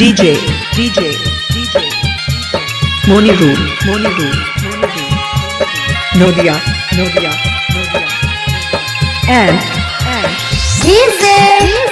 DJ, DJ, DJ, Moni Rule, Moni Rule, Moni Rule, Nodia, Nodia, Nodia, and, and, DJ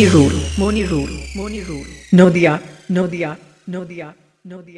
Moni Rule, Moni Rule, Moni Rule, Nodia, Nodia, Nodia, Nodia.